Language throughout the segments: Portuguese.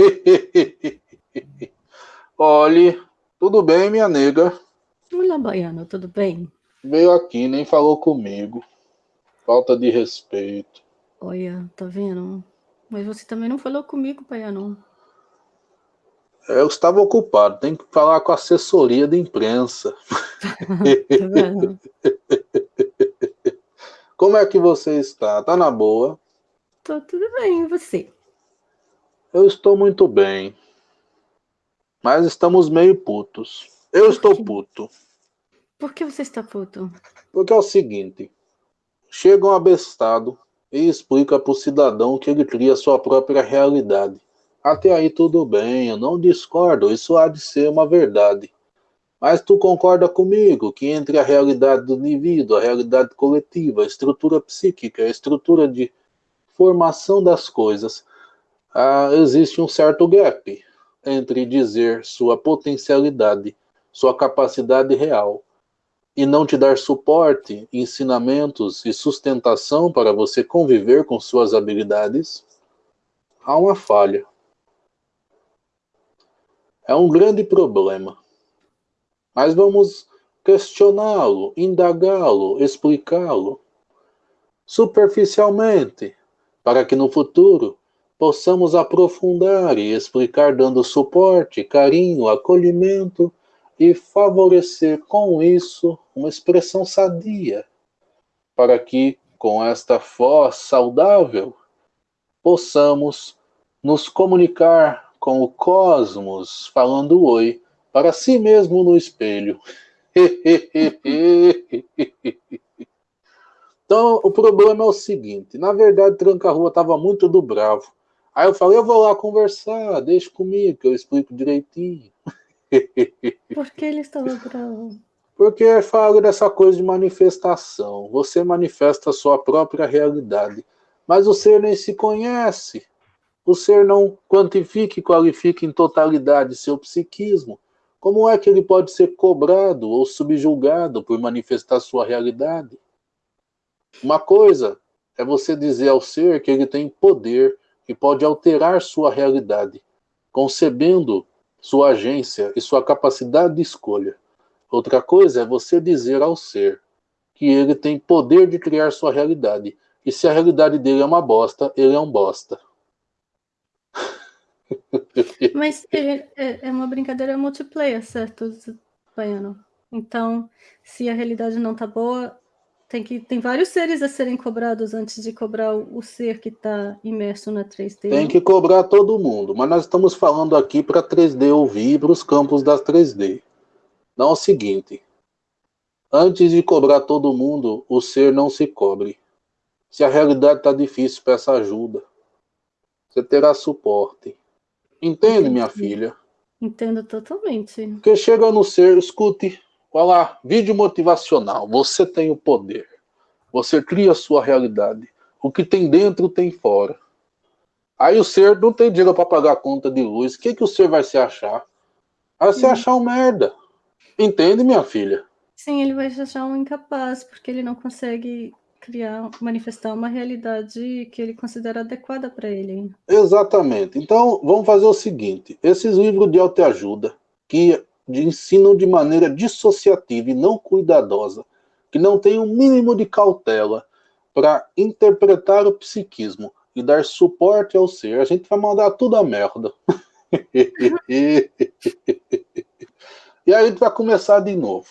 Olhe, tudo bem, minha nega? Olá, Baiano, tudo bem? Veio aqui, nem falou comigo. Falta de respeito. Olha, tá vendo? Mas você também não falou comigo, Baiano. Eu estava ocupado, tem que falar com a assessoria de imprensa. tá vendo? Como é que você está? Tá na boa? Tô tudo bem, e você? Eu estou muito bem. Mas estamos meio putos. Eu Por estou quê? puto. Por que você está puto? Porque é o seguinte. Chega um abestado e explica para o cidadão que ele cria sua própria realidade. Até aí tudo bem, eu não discordo, isso há de ser uma verdade. Mas tu concorda comigo que entre a realidade do indivíduo, a realidade coletiva, a estrutura psíquica, a estrutura de formação das coisas, ah, existe um certo gap entre dizer sua potencialidade, sua capacidade real, e não te dar suporte, ensinamentos e sustentação para você conviver com suas habilidades, há uma falha. É um grande problema. Mas vamos questioná-lo, indagá-lo, explicá-lo superficialmente, para que no futuro possamos aprofundar e explicar dando suporte, carinho, acolhimento e favorecer com isso uma expressão sadia, para que com esta voz saudável possamos nos comunicar com o cosmos, falando oi para si mesmo no espelho. então, o problema é o seguinte, na verdade, Tranca-Rua estava muito do bravo. Aí eu falei, eu vou lá conversar, deixa comigo, que eu explico direitinho. Por que ele estava bravo? Porque fala dessa coisa de manifestação. Você manifesta a sua própria realidade. Mas o ser nem se conhece. O ser não quantifica e qualifica em totalidade seu psiquismo. Como é que ele pode ser cobrado ou subjulgado por manifestar sua realidade? Uma coisa é você dizer ao ser que ele tem poder e pode alterar sua realidade, concebendo sua agência e sua capacidade de escolha. Outra coisa é você dizer ao ser que ele tem poder de criar sua realidade. E se a realidade dele é uma bosta, ele é um bosta. Mas é, é, é uma brincadeira multiplayer, certo, Baiano? Então, se a realidade não tá boa, tem, que, tem vários seres a serem cobrados antes de cobrar o, ser que está imerso na 3D. Tem que cobrar todo mundo, mas nós estamos falando aqui para 3D ouvir para os campos das 3D. Não é o seguinte, antes de cobrar todo mundo, o ser não se cobre. Se a realidade está difícil, peça ajuda. Você terá suporte. Entende, minha filha? Entendo totalmente. Porque chega no ser, escute, Olha lá, vídeo motivacional. Você tem o poder. Você cria a sua realidade. O que tem dentro tem fora. Aí o ser não tem dinheiro para pagar a conta de luz. O que, que o ser vai se achar? Vai se achar um merda. Entende, minha filha? Sim, ele vai se achar um incapaz, porque ele não consegue criar, manifestar uma realidade que ele considera adequada para ele. Exatamente. Então, vamos fazer o seguinte. Esses livros de autoajuda, que de ensinam de maneira dissociativa e não cuidadosa, que não tem o um mínimo de cautela para interpretar o psiquismo e dar suporte ao ser, a gente vai mandar tudo a merda. e aí a gente vai começar de novo.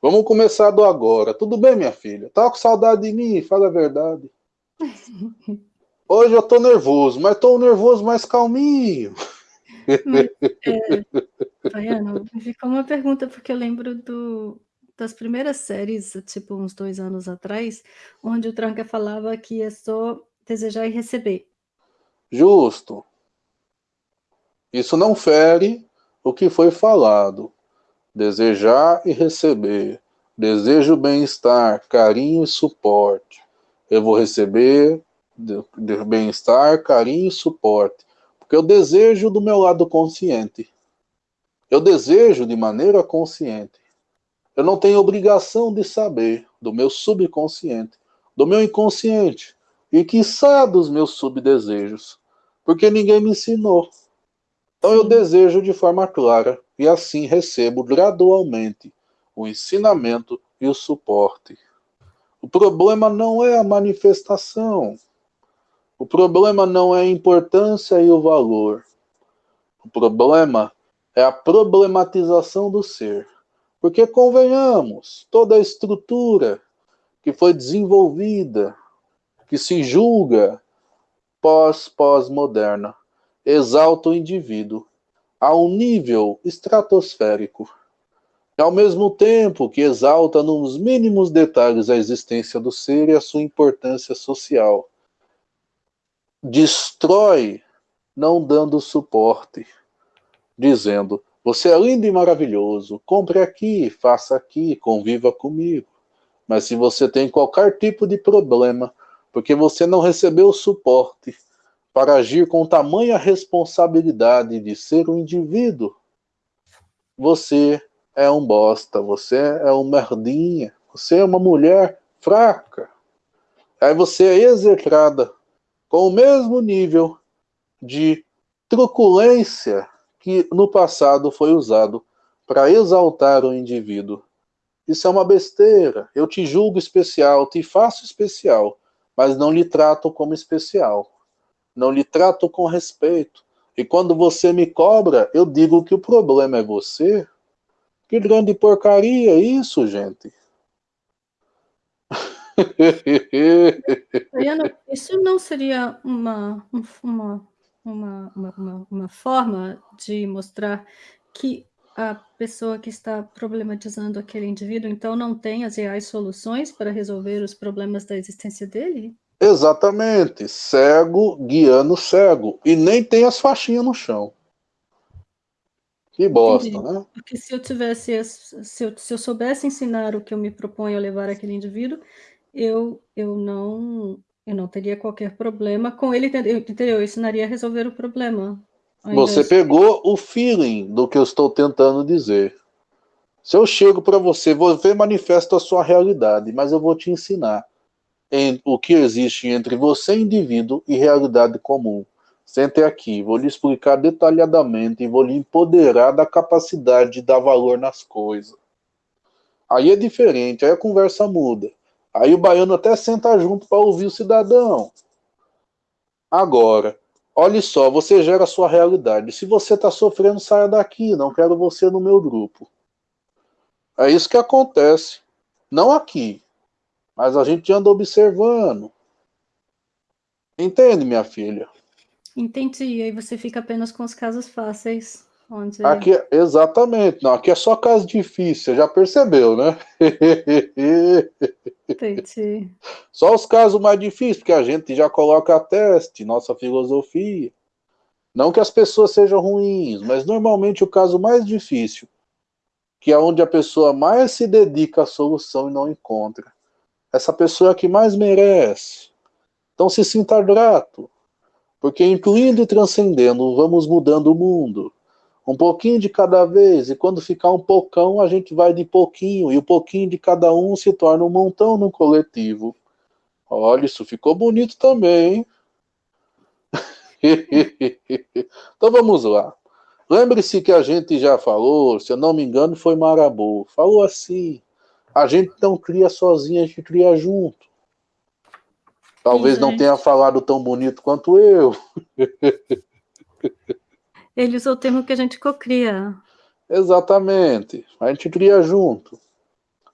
Vamos começar do agora. Tudo bem, minha filha? Tá com saudade de mim? Fala a verdade. Hoje eu tô nervoso, mas tô nervoso mais calminho. Mas, é, Baiano, ficou uma pergunta, porque eu lembro do, das primeiras séries, tipo uns dois anos atrás, onde o Tranca falava que é só desejar e receber. Justo. Isso não fere o que foi falado. Desejar e receber. Desejo bem-estar, carinho e suporte. Eu vou receber bem-estar, carinho e suporte. Porque eu desejo do meu lado consciente. Eu desejo de maneira consciente. Eu não tenho obrigação de saber do meu subconsciente, do meu inconsciente, e quiçá dos meus subdesejos, porque ninguém me ensinou. Então eu desejo de forma clara e assim recebo gradualmente o ensinamento e o suporte. O problema não é a manifestação. O problema não é a importância e o valor. O problema é a problematização do ser. Porque, convenhamos, toda a estrutura que foi desenvolvida, que se julga pós-pós-moderna, exalta o indivíduo a um nível estratosférico, e ao mesmo tempo que exalta nos mínimos detalhes a existência do ser e a sua importância social. Destrói, não dando suporte, dizendo: Você é lindo e maravilhoso, compre aqui, faça aqui, conviva comigo. Mas se você tem qualquer tipo de problema, porque você não recebeu suporte, para agir com tamanha responsabilidade de ser um indivíduo, você é um bosta, você é um merdinha, você é uma mulher fraca. Aí você é execrada com o mesmo nível de truculência que no passado foi usado para exaltar o indivíduo. Isso é uma besteira. Eu te julgo especial, te faço especial, mas não lhe trato como especial não lhe trato com respeito. E quando você me cobra, eu digo que o problema é você. Que grande porcaria isso, gente. isso não seria uma, uma, uma, uma, uma forma de mostrar que a pessoa que está problematizando aquele indivíduo, então, não tem as reais soluções para resolver os problemas da existência dele? Exatamente, cego guiando cego. E nem tem as faixinhas no chão. Que bosta, Entendi. né? Porque se eu tivesse, se eu, se eu soubesse ensinar o que eu me proponho a levar aquele indivíduo, eu, eu não eu não teria qualquer problema com ele, entendeu? Eu ensinaria a resolver o problema. Você pegou o feeling do que eu estou tentando dizer. Se eu chego para você, você manifesta a sua realidade, mas eu vou te ensinar em o que existe entre você, indivíduo, e realidade comum. Sente aqui, vou lhe explicar detalhadamente e vou lhe empoderar da capacidade de dar valor nas coisas. Aí é diferente, aí a conversa muda. Aí o baiano até senta junto para ouvir o cidadão. Agora, olhe só, você gera a sua realidade. Se você está sofrendo, saia daqui, não quero você no meu grupo. É isso que acontece. Não aqui, mas a gente anda observando. Entende, minha filha? Entendi. E aí você fica apenas com os casos fáceis. Onde... Aqui, exatamente. Não, aqui é só caso difícil, já percebeu, né? Entendi. Só os casos mais difíceis, porque a gente já coloca a teste, nossa filosofia. Não que as pessoas sejam ruins, mas normalmente o caso mais difícil, que é onde a pessoa mais se dedica à solução e não encontra essa pessoa que mais merece. Então se sinta grato, porque incluindo e transcendendo, vamos mudando o mundo. Um pouquinho de cada vez, e quando ficar um pocão, a gente vai de pouquinho, e o pouquinho de cada um se torna um montão no coletivo. Olha, isso ficou bonito também, então vamos lá. Lembre-se que a gente já falou, se eu não me engano, foi Marabu. Falou assim: a gente não cria sozinho, a gente cria junto. Talvez não tenha falado tão bonito quanto eu. Ele usou o termo que a gente cocria. Exatamente. A gente cria junto.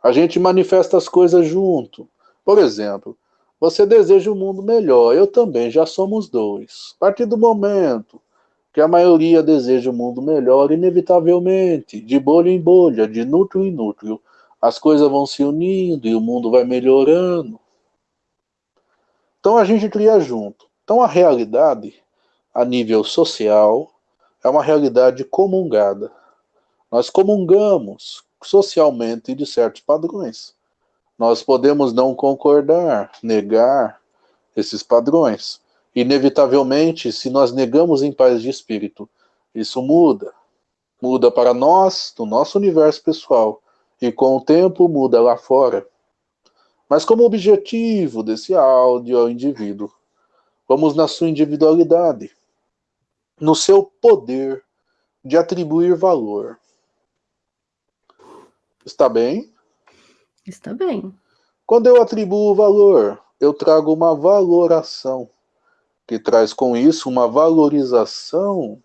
A gente manifesta as coisas junto. Por exemplo, você deseja um mundo melhor, eu também, já somos dois. A partir do momento que a maioria deseja um mundo melhor, inevitavelmente, de bolha em bolha, de núcleo em núcleo, as coisas vão se unindo e o mundo vai melhorando. Então a gente cria junto. Então a realidade, a nível social, é uma realidade comungada. Nós comungamos socialmente de certos padrões. Nós podemos não concordar, negar esses padrões. Inevitavelmente, se nós negamos em paz de espírito, isso muda. Muda para nós, no nosso universo pessoal, e com o tempo muda lá fora. Mas como objetivo desse áudio ao indivíduo, vamos na sua individualidade, no seu poder de atribuir valor. Está bem? Está bem. Quando eu atribuo valor, eu trago uma valoração, que traz com isso uma valorização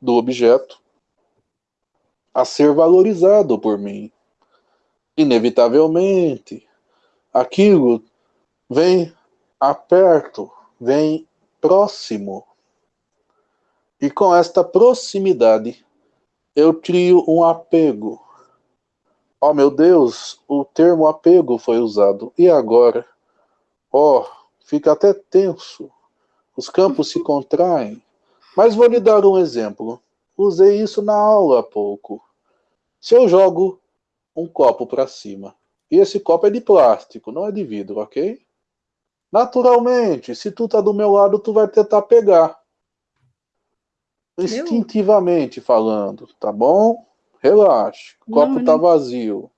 do objeto a ser valorizado por mim. Inevitavelmente, aquilo vem aperto, vem próximo. E com esta proximidade, eu crio um apego. Oh meu Deus, o termo apego foi usado. E agora? Oh, fica até tenso. Os campos se contraem. Mas vou lhe dar um exemplo. Usei isso na aula há pouco. Se eu jogo um copo para cima, e esse copo é de plástico, não é de vidro, ok? Naturalmente, se tu tá do meu lado, tu vai tentar pegar. Instintivamente falando, tá bom? Relaxa. O copo não, tá vazio.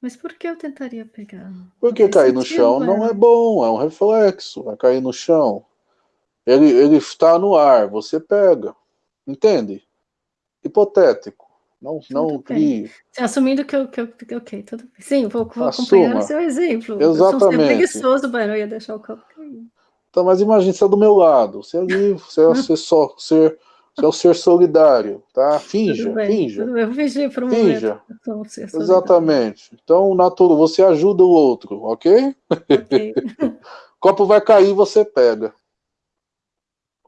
Mas por que eu tentaria pegar? Porque cair no chão não é bom, é um reflexo. Vai cair no chão. Ele, ele está no ar, você pega. Entende? Hipotético. Não, não crie. Assumindo que eu, que eu. Ok, tudo bem. Sim, vou, vou acompanhar o seu exemplo. Exatamente. Eu sou preguiçoso, Baiano, eu ia deixar o copo cair. Então, mas imagine, você é do meu lado. Você é livre, você é, você só, ser, é o ser solidário, tá? Finja, tudo bem, finja. Tudo bem, eu vou fingir por um finja. momento. Exatamente. Então, natural, você ajuda o outro, ok? Ok. copo vai cair, você pega.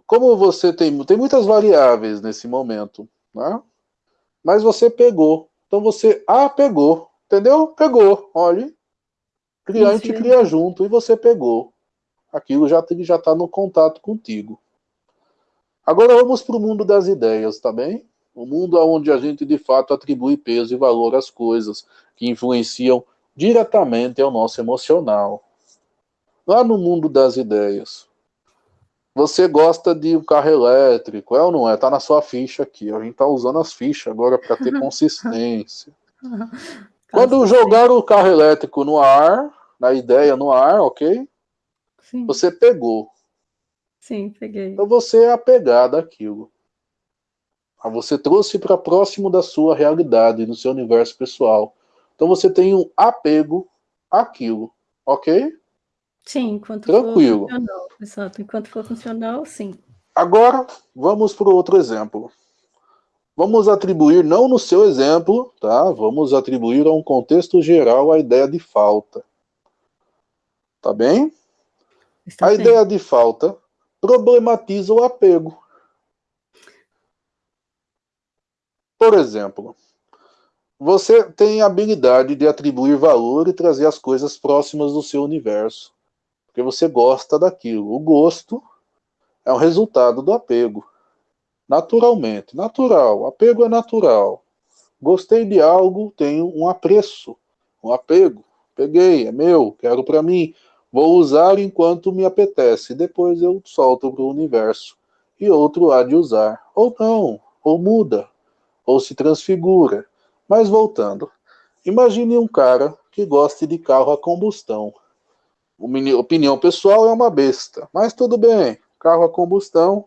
Como você tem, tem muitas variáveis nesse momento, né? Mas você pegou. Então você ah, pegou, entendeu? Pegou, olhe. Cliente cria junto e você pegou. Aquilo já já está no contato contigo. Agora vamos para o mundo das ideias, tá bem? O mundo onde a gente de fato atribui peso e valor às coisas que influenciam diretamente ao nosso emocional. Lá no mundo das ideias, você gosta de um carro elétrico, é ou não é? Tá na sua ficha aqui. A gente tá usando as fichas agora para ter consistência. Quando jogar o carro elétrico no ar, na ideia no ar, ok? Sim. Você pegou. Sim, peguei. Então você é apegado àquilo. Você trouxe para próximo da sua realidade, no seu universo pessoal. Então você tem um apego àquilo, ok? Sim, enquanto Tranquilo. for funcional. Exato, enquanto for funcional, sim. Agora, vamos para outro exemplo. Vamos atribuir, não no seu exemplo, tá? Vamos atribuir a um contexto geral a ideia de falta. Tá bem? Está a bem. ideia de falta problematiza o apego. Por exemplo, você tem a habilidade de atribuir valor e trazer as coisas próximas do seu universo porque você gosta daquilo. O gosto é o resultado do apego. Naturalmente, natural. Apego é natural. Gostei de algo, tenho um apreço, um apego. Peguei, é meu, quero para mim. Vou usar enquanto me apetece. Depois eu solto para o universo. E outro há de usar. Ou não, ou muda, ou se transfigura. Mas voltando, imagine um cara que goste de carro a combustão opinião pessoal, é uma besta. Mas tudo bem, carro a combustão,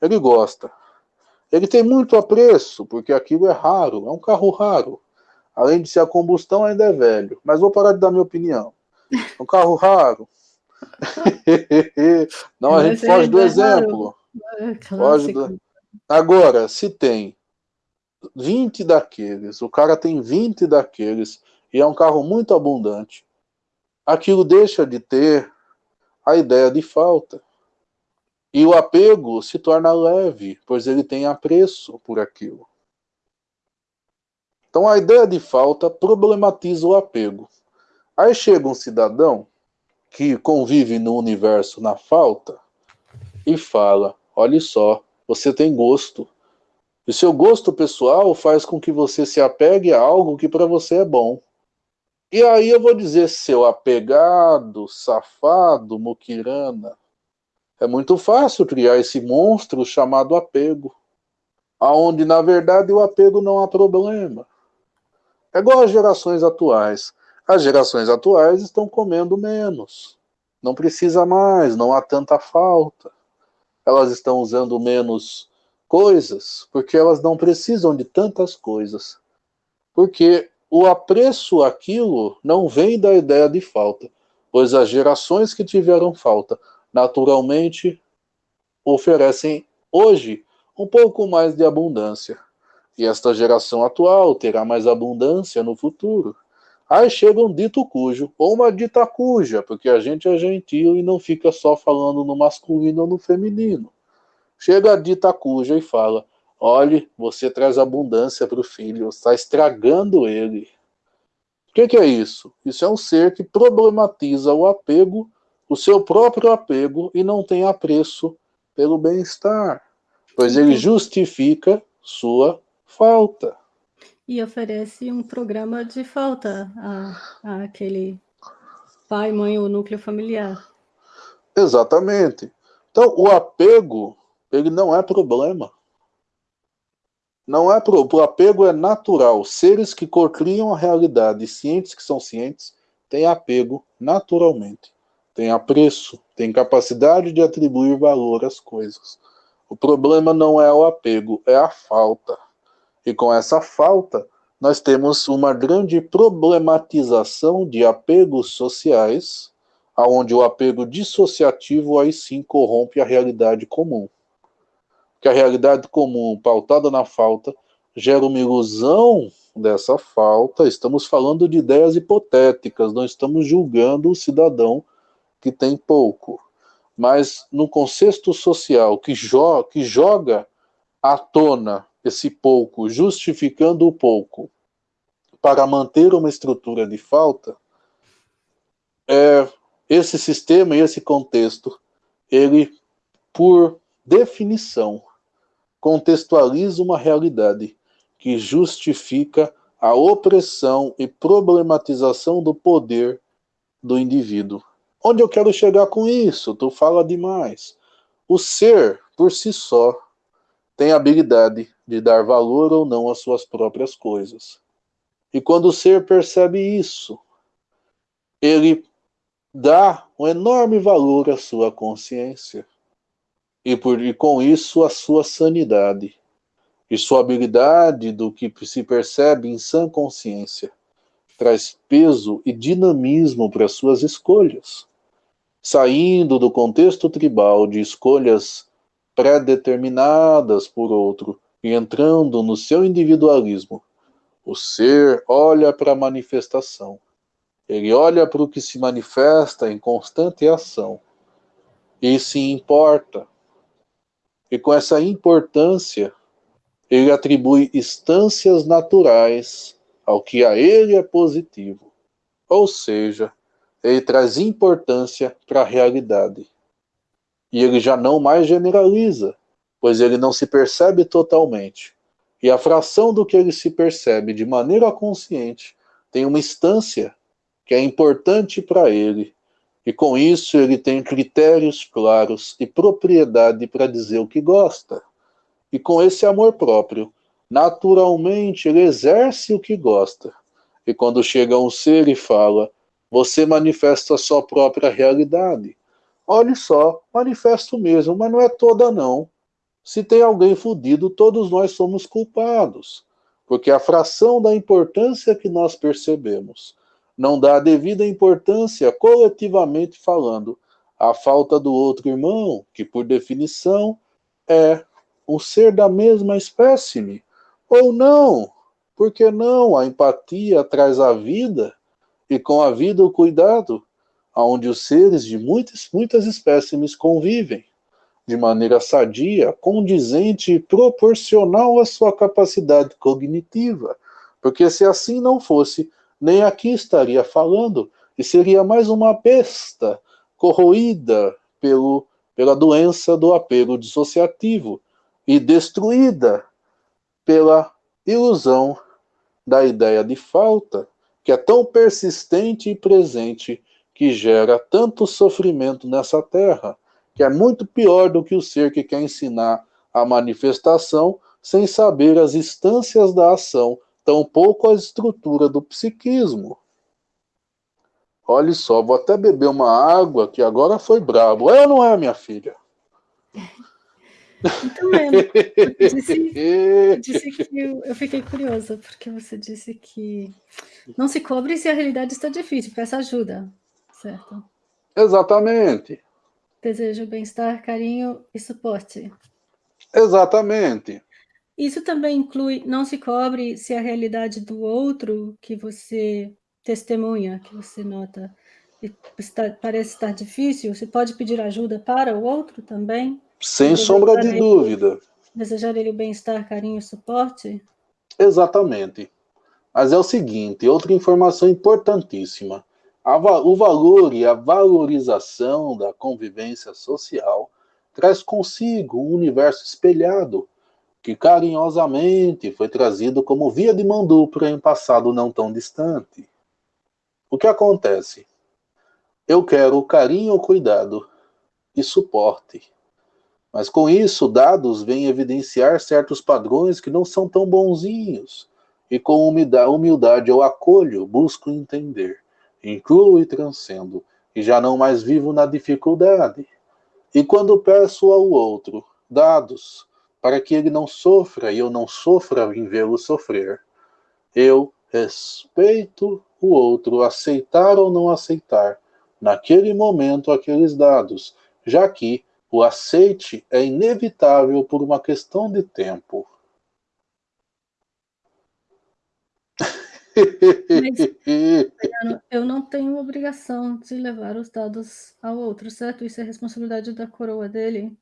ele gosta. Ele tem muito apreço, porque aquilo é raro, é um carro raro. Além de ser a combustão, ainda é velho. Mas vou parar de dar minha opinião. É um carro raro. Não, a gente foge do exemplo. É foge do... Agora, se tem 20 daqueles, o cara tem 20 daqueles, e é um carro muito abundante, aquilo deixa de ter a ideia de falta. E o apego se torna leve, pois ele tem apreço por aquilo. Então a ideia de falta problematiza o apego. Aí chega um cidadão que convive no universo na falta e fala: olha só, você tem gosto. E seu gosto pessoal faz com que você se apegue a algo que para você é bom. E aí eu vou dizer, seu apegado, safado, muquirana, é muito fácil criar esse monstro chamado apego, aonde na verdade o apego não há problema. É igual às gerações atuais. As gerações atuais estão comendo menos. Não precisa mais, não há tanta falta. Elas estão usando menos coisas, porque elas não precisam de tantas coisas. Porque o apreço àquilo não vem da ideia de falta, pois as gerações que tiveram falta naturalmente oferecem hoje um pouco mais de abundância. E esta geração atual terá mais abundância no futuro. Aí chega um dito cujo, ou uma dita cuja, porque a gente é gentil e não fica só falando no masculino ou no feminino. Chega a dita cuja e fala: olhe, você traz abundância para o filho, está estragando ele. O que, que é isso? Isso é um ser que problematiza o apego, o seu próprio apego, e não tem apreço pelo bem-estar, pois ele justifica sua falta e oferece um programa de falta aquele pai, mãe ou núcleo familiar. Exatamente. Então, o apego, ele não é problema. Não é pro... o apego é natural. Seres que cocriam a realidade, cientes que são cientes, têm apego naturalmente. Tem apreço, tem capacidade de atribuir valor às coisas. O problema não é o apego, é a falta. E com essa falta, nós temos uma grande problematização de apegos sociais, aonde o apego dissociativo aí sim corrompe a realidade comum. Que a realidade comum, pautada na falta, gera uma ilusão dessa falta. Estamos falando de ideias hipotéticas, não estamos julgando o cidadão que tem pouco. Mas no contexto social que, jo que joga à tona esse pouco, justificando o pouco, para manter uma estrutura de falta, é, esse sistema e esse contexto, ele, por definição, contextualiza uma realidade que justifica a opressão e problematização do poder do indivíduo. Onde eu quero chegar com isso? Tu fala demais. O ser, por si só, tem habilidade de dar valor ou não às suas próprias coisas. E quando o ser percebe isso, ele dá um enorme valor à sua consciência. E, por, e com isso a sua sanidade. E sua habilidade do que se percebe em sã consciência traz peso e dinamismo para suas escolhas. Saindo do contexto tribal de escolhas pré-determinadas por outro e entrando no seu individualismo, o ser olha para a manifestação. Ele olha para o que se manifesta em constante ação e se importa. E com essa importância, ele atribui instâncias naturais ao que a ele é positivo. Ou seja, ele traz importância para a realidade e ele já não mais generaliza, pois ele não se percebe totalmente. E a fração do que ele se percebe de maneira consciente tem uma instância que é importante para ele, e com isso ele tem critérios claros e propriedade para dizer o que gosta. E com esse amor próprio, naturalmente ele exerce o que gosta. E quando chega um ser e fala, você manifesta a sua própria realidade. Olhe só, manifesto mesmo, mas não é toda não. Se tem alguém fudido, todos nós somos culpados, porque a fração da importância que nós percebemos não dá a devida importância coletivamente falando à falta do outro irmão, que por definição é um ser da mesma espécime, ou não, porque não? A empatia traz a vida, e com a vida o cuidado, onde os seres de muitas, muitas espécimes convivem de maneira sadia, condizente e proporcional à sua capacidade cognitiva. Porque se assim não fosse, nem aqui estaria falando, e seria mais uma besta corroída pelo, pela doença do apego dissociativo e destruída pela ilusão da ideia de falta, que é tão persistente e presente que gera tanto sofrimento nessa terra, que é muito pior do que o ser que quer ensinar a manifestação sem saber as instâncias da ação, tampouco a estrutura do psiquismo. Olha só, vou até beber uma água que agora foi brabo. É ou não é, minha filha? Então, eu disse, eu disse que eu, eu, fiquei curiosa, porque você disse que não se cobre se a realidade está difícil, peça ajuda, certo? Exatamente. Desejo bem-estar, carinho e suporte. Exatamente. Isso também inclui, não se cobre se a realidade do outro que você testemunha, que você nota, está, parece estar difícil, você pode pedir ajuda para o outro também? Sem sombra de ele, dúvida. Desejar ele o bem-estar, carinho e suporte? Exatamente. Mas é o seguinte, outra informação importantíssima. O valor e a valorização da convivência social traz consigo um universo espelhado que carinhosamente foi trazido como via de mão dupla em passado não tão distante. O que acontece? Eu quero carinho, cuidado e suporte. Mas com isso, dados vêm evidenciar certos padrões que não são tão bonzinhos. E com humildade eu acolho, busco entender, incluo e transcendo, e já não mais vivo na dificuldade. E quando peço ao outro dados, para que ele não sofra e eu não sofra em vê-lo sofrer. Eu respeito o outro, aceitar ou não aceitar, naquele momento, aqueles dados, já que o aceite é inevitável por uma questão de tempo. Tenho obrigação de levar os dados ao outro, certo? Isso é responsabilidade da coroa dele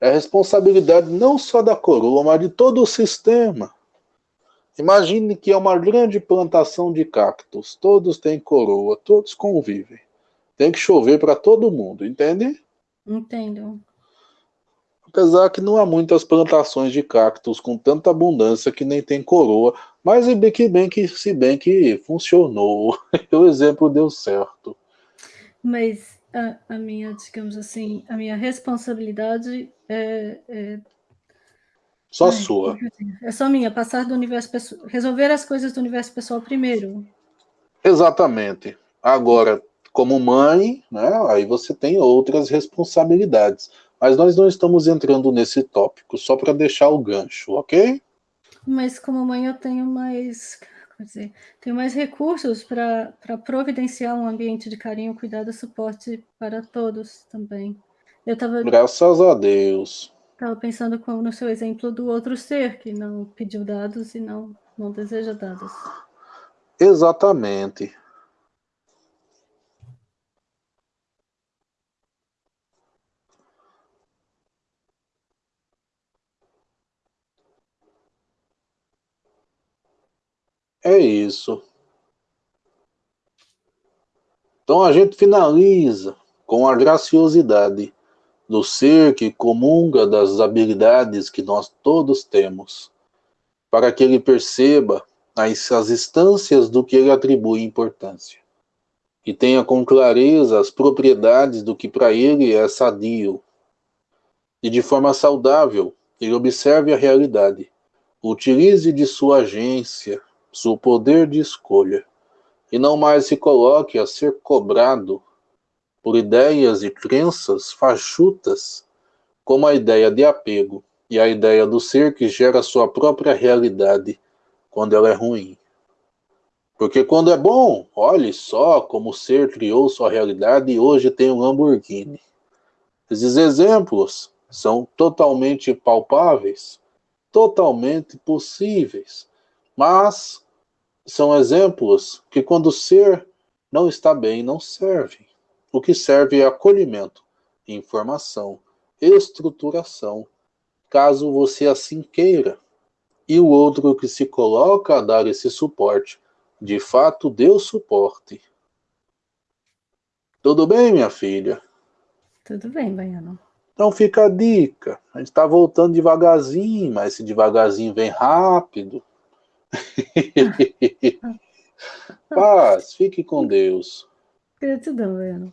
é responsabilidade não só da coroa, mas de todo o sistema. Imagine que é uma grande plantação de cactos, todos têm coroa, todos convivem. Tem que chover para todo mundo, entende? Entendo. Apesar que não há muitas plantações de cactos com tanta abundância que nem tem coroa, mas se bem que, bem que, se bem que funcionou, o exemplo deu certo. Mas a, a minha, digamos assim, a minha responsabilidade é, é só sua. É só minha, passar do universo pessoal, resolver as coisas do universo pessoal primeiro. Exatamente. Agora, como mãe, né, aí você tem outras responsabilidades. Mas nós não estamos entrando nesse tópico, só para deixar o gancho, ok? Mas como mãe eu tenho mais dizer, tem mais recursos para providenciar um ambiente de carinho, cuidado e suporte para todos também. Eu tava, Graças a Deus. Estava pensando como no seu exemplo do outro ser, que não pediu dados e não, não deseja dados. Exatamente. É isso. Então a gente finaliza com a graciosidade do ser que comunga das habilidades que nós todos temos, para que ele perceba as, as instâncias do que ele atribui importância, e tenha com clareza as propriedades do que para ele é sadio, e de forma saudável ele observe a realidade, utilize de sua agência, seu poder de escolha, e não mais se coloque a ser cobrado por ideias e crenças fachutas, como a ideia de apego e a ideia do ser que gera sua própria realidade quando ela é ruim. Porque quando é bom, olhe só como o ser criou sua realidade e hoje tem um Lamborghini. Esses exemplos são totalmente palpáveis, totalmente possíveis, mas são exemplos que quando o ser não está bem, não servem. O que serve é acolhimento, informação, estruturação, caso você assim queira. E o outro que se coloca a dar esse suporte, de fato deu suporte. Tudo bem, minha filha? Tudo bem, Baiano. Então fica a dica. A gente está voltando devagarzinho, mas esse devagarzinho vem rápido. Paz, fique com Deus. Gratidão, Baiano.